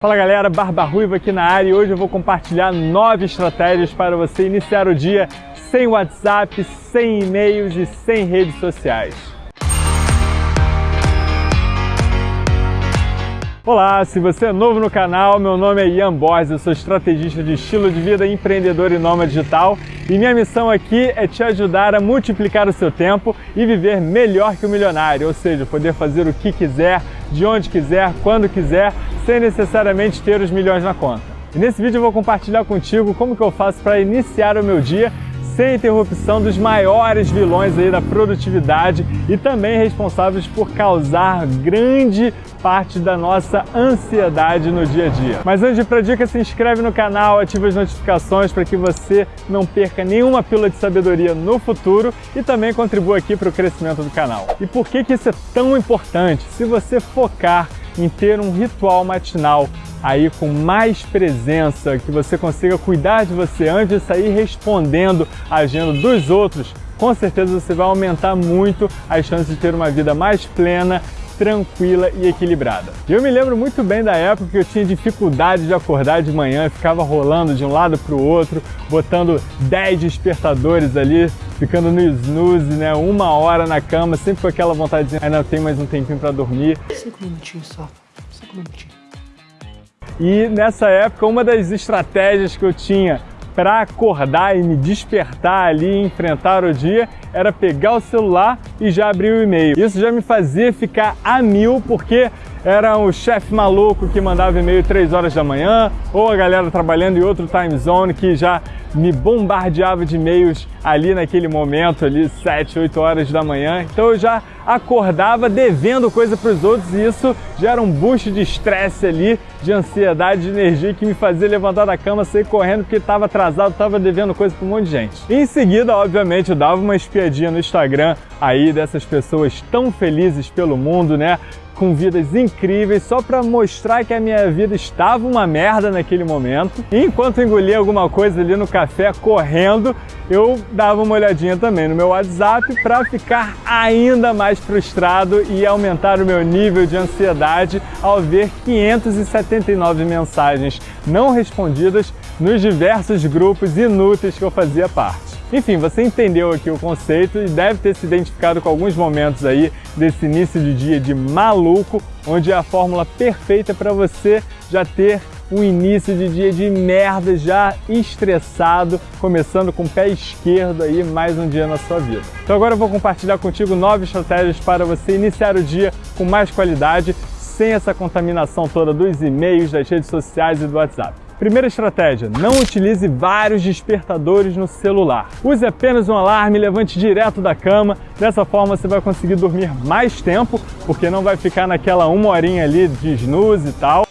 Fala galera, Barba Ruiva aqui na área e hoje eu vou compartilhar nove estratégias para você iniciar o dia sem WhatsApp, sem e-mails e sem redes sociais. Olá, se você é novo no canal, meu nome é Ian Borges, eu sou estrategista de estilo de vida, empreendedor e nômade digital e minha missão aqui é te ajudar a multiplicar o seu tempo e viver melhor que o milionário, ou seja, poder fazer o que quiser, de onde quiser, quando quiser, sem necessariamente ter os milhões na conta. E nesse vídeo eu vou compartilhar contigo como que eu faço para iniciar o meu dia sem interrupção dos maiores vilões aí da produtividade e também responsáveis por causar grande parte da nossa ansiedade no dia a dia. Mas antes de ir para dica, se inscreve no canal, ativa as notificações para que você não perca nenhuma pílula de sabedoria no futuro e também contribua aqui para o crescimento do canal. E por que, que isso é tão importante? Se você focar em ter um ritual matinal aí com mais presença, que você consiga cuidar de você antes de sair respondendo a agenda dos outros, com certeza você vai aumentar muito as chances de ter uma vida mais plena, tranquila e equilibrada. Eu me lembro muito bem da época que eu tinha dificuldade de acordar de manhã, ficava rolando de um lado para o outro, botando 10 despertadores ali, ficando no snooze, né, uma hora na cama, sempre com aquela vontade de ainda tem mais um tempinho para dormir. Cinco minutinhos só, cinco minutinhos. E nessa época, uma das estratégias que eu tinha para acordar e me despertar ali e enfrentar o dia era pegar o celular e já abrir o e-mail. Isso já me fazia ficar a mil, porque era o chefe maluco que mandava e-mail 3 horas da manhã, ou a galera trabalhando em outro time zone que já me bombardeava de e-mails ali naquele momento, ali 7, 8 horas da manhã. Então eu já acordava devendo coisa para os outros e isso gera um boost de estresse ali, de ansiedade, de energia que me fazia levantar da cama, sair correndo porque estava atrasado, estava devendo coisa para um monte de gente. E em seguida, obviamente, eu dava uma espiadinha no Instagram aí dessas pessoas tão felizes pelo mundo, né? com vidas incríveis só para mostrar que a minha vida estava uma merda naquele momento. E enquanto engolia alguma coisa ali no café correndo, eu dava uma olhadinha também no meu WhatsApp para ficar ainda mais frustrado e aumentar o meu nível de ansiedade ao ver 579 mensagens não respondidas nos diversos grupos inúteis que eu fazia parte. Enfim, você entendeu aqui o conceito e deve ter se identificado com alguns momentos aí desse início de dia de maluco, onde é a fórmula perfeita para você já ter um início de dia de merda, já estressado, começando com o pé esquerdo aí mais um dia na sua vida. Então agora eu vou compartilhar contigo nove estratégias para você iniciar o dia com mais qualidade, sem essa contaminação toda dos e-mails, das redes sociais e do WhatsApp. Primeira estratégia, não utilize vários despertadores no celular. Use apenas um alarme, levante direto da cama, dessa forma você vai conseguir dormir mais tempo, porque não vai ficar naquela uma horinha ali de snooze e tal.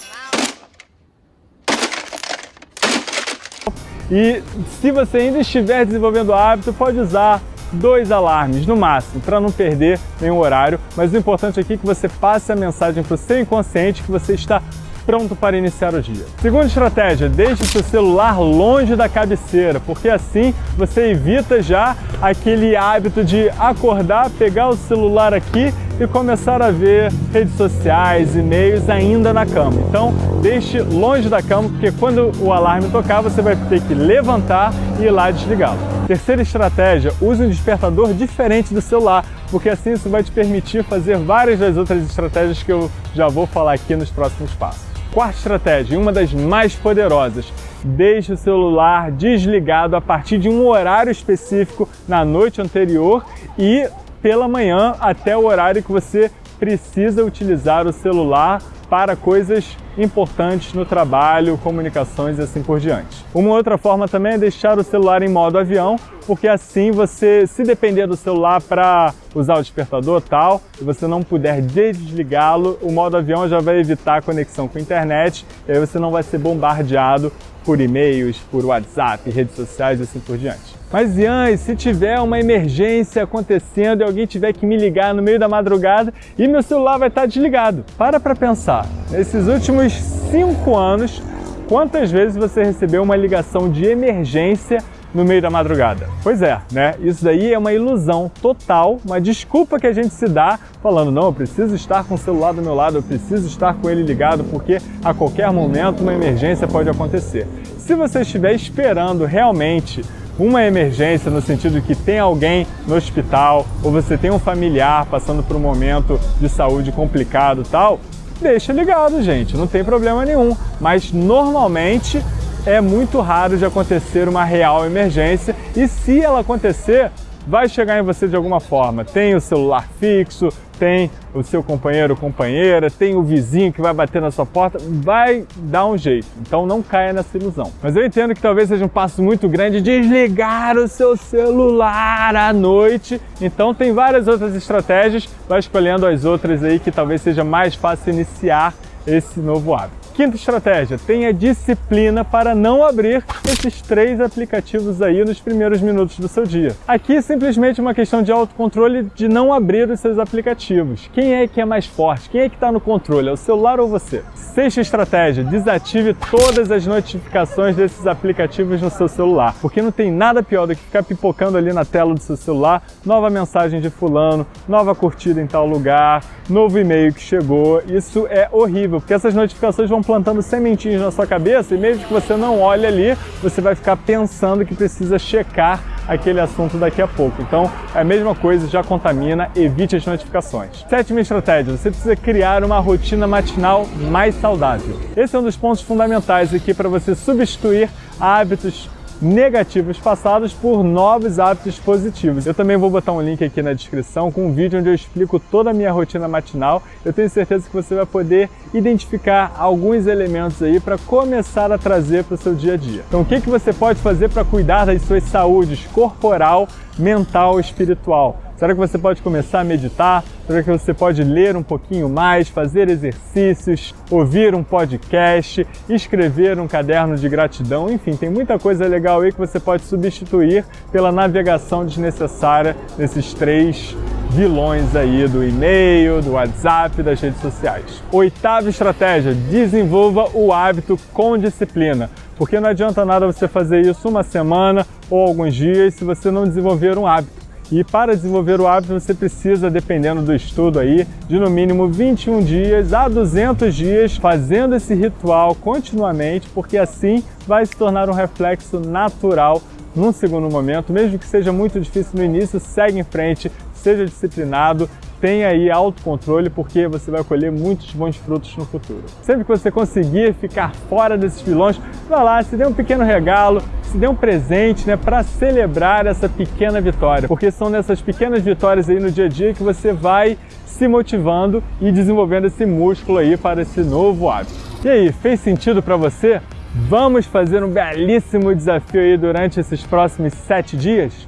E se você ainda estiver desenvolvendo hábito, pode usar dois alarmes no máximo, para não perder nenhum horário, mas o importante aqui é que você passe a mensagem para o seu inconsciente que você está pronto para iniciar o dia. Segunda estratégia, deixe seu celular longe da cabeceira, porque assim você evita já aquele hábito de acordar, pegar o celular aqui e começar a ver redes sociais, e-mails ainda na cama. Então, deixe longe da cama, porque quando o alarme tocar, você vai ter que levantar e ir lá desligá-lo. Terceira estratégia, use um despertador diferente do celular, porque assim isso vai te permitir fazer várias das outras estratégias que eu já vou falar aqui nos próximos passos. Quarta estratégia, uma das mais poderosas, deixe o celular desligado a partir de um horário específico na noite anterior e pela manhã até o horário que você precisa utilizar o celular para coisas importantes no trabalho, comunicações e assim por diante. Uma outra forma também é deixar o celular em modo avião, porque assim você, se depender do celular para usar o despertador tal, e você não puder desligá-lo, o modo avião já vai evitar a conexão com a internet, e aí você não vai ser bombardeado por e-mails, por WhatsApp, redes sociais e assim por diante. Mas Ian, se tiver uma emergência acontecendo e alguém tiver que me ligar no meio da madrugada e meu celular vai estar desligado. Para para pensar, nesses últimos cinco anos, quantas vezes você recebeu uma ligação de emergência no meio da madrugada. Pois é, né? Isso daí é uma ilusão total, uma desculpa que a gente se dá falando, não, eu preciso estar com o celular do meu lado, eu preciso estar com ele ligado, porque a qualquer momento uma emergência pode acontecer. Se você estiver esperando realmente uma emergência no sentido que tem alguém no hospital ou você tem um familiar passando por um momento de saúde complicado tal, deixa ligado, gente, não tem problema nenhum. Mas normalmente é muito raro de acontecer uma real emergência e se ela acontecer, vai chegar em você de alguma forma. Tem o celular fixo, tem o seu companheiro ou companheira, tem o vizinho que vai bater na sua porta, vai dar um jeito. Então não caia nessa ilusão. Mas eu entendo que talvez seja um passo muito grande desligar o seu celular à noite. Então tem várias outras estratégias, vai escolhendo as outras aí que talvez seja mais fácil iniciar esse novo hábito. Quinta estratégia, tenha disciplina para não abrir esses três aplicativos aí nos primeiros minutos do seu dia. Aqui simplesmente uma questão de autocontrole de não abrir os seus aplicativos. Quem é que é mais forte? Quem é que está no controle? É o celular ou você? Sexta estratégia, desative todas as notificações desses aplicativos no seu celular, porque não tem nada pior do que ficar pipocando ali na tela do seu celular, nova mensagem de fulano, nova curtida em tal lugar, novo e-mail que chegou. Isso é horrível, porque essas notificações vão plantando sementinhas na sua cabeça e mesmo que você não olhe ali, você vai ficar pensando que precisa checar aquele assunto daqui a pouco. Então, é a mesma coisa, já contamina, evite as notificações. Sétima estratégia, você precisa criar uma rotina matinal mais saudável. Esse é um dos pontos fundamentais aqui para você substituir hábitos negativos passados por novos hábitos positivos. Eu também vou botar um link aqui na descrição com um vídeo onde eu explico toda a minha rotina matinal. Eu tenho certeza que você vai poder identificar alguns elementos aí para começar a trazer para o seu dia a dia. Então o que, que você pode fazer para cuidar das suas saúdes corporal, mental e espiritual? Será que você pode começar a meditar? Será que você pode ler um pouquinho mais, fazer exercícios, ouvir um podcast, escrever um caderno de gratidão? Enfim, tem muita coisa legal aí que você pode substituir pela navegação desnecessária desses três vilões aí do e-mail, do WhatsApp, das redes sociais. Oitava estratégia, desenvolva o hábito com disciplina. Porque não adianta nada você fazer isso uma semana ou alguns dias se você não desenvolver um hábito. E para desenvolver o hábito você precisa, dependendo do estudo aí, de no mínimo 21 dias a 200 dias fazendo esse ritual continuamente, porque assim vai se tornar um reflexo natural num segundo momento, mesmo que seja muito difícil no início, segue em frente, seja disciplinado, tenha aí autocontrole, porque você vai colher muitos bons frutos no futuro. Sempre que você conseguir ficar fora desses vilões, vá lá, se dê um pequeno regalo, se dê um presente né, para celebrar essa pequena vitória, porque são nessas pequenas vitórias aí no dia a dia que você vai se motivando e desenvolvendo esse músculo aí para esse novo hábito. E aí, fez sentido para você? Vamos fazer um belíssimo desafio aí durante esses próximos sete dias?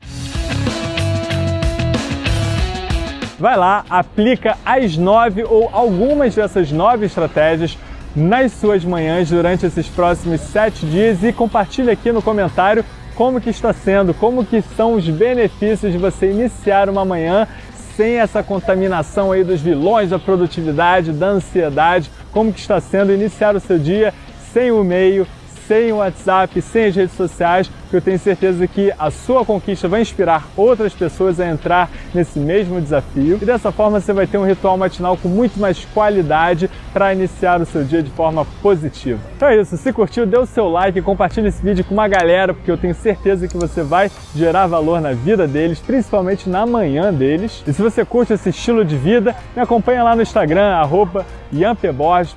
Vai lá, aplica as nove ou algumas dessas nove estratégias nas suas manhãs durante esses próximos sete dias e compartilha aqui no comentário como que está sendo, como que são os benefícios de você iniciar uma manhã sem essa contaminação aí dos vilões da produtividade, da ansiedade, como que está sendo iniciar o seu dia sem o e-mail, sem o WhatsApp, sem as redes sociais, que eu tenho certeza que a sua conquista vai inspirar outras pessoas a entrar nesse mesmo desafio. E dessa forma você vai ter um ritual matinal com muito mais qualidade para iniciar o seu dia de forma positiva. Então é isso, se curtiu, dê o seu like compartilhe esse vídeo com uma galera, porque eu tenho certeza que você vai gerar valor na vida deles, principalmente na manhã deles. E se você curte esse estilo de vida, me acompanha lá no Instagram, arroba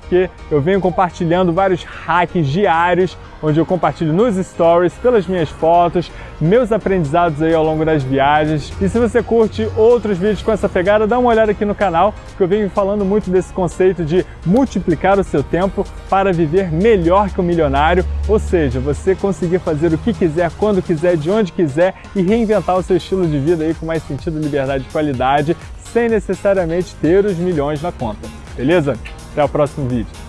porque eu venho compartilhando vários hacks diários onde eu compartilho nos stories, pelas minhas fotos, meus aprendizados aí ao longo das viagens. E se você curte outros vídeos com essa pegada, dá uma olhada aqui no canal, que eu venho falando muito desse conceito de multiplicar o seu tempo para viver melhor que o milionário, ou seja, você conseguir fazer o que quiser, quando quiser, de onde quiser e reinventar o seu estilo de vida aí com mais sentido, liberdade e qualidade, sem necessariamente ter os milhões na conta. Beleza? Até o próximo vídeo.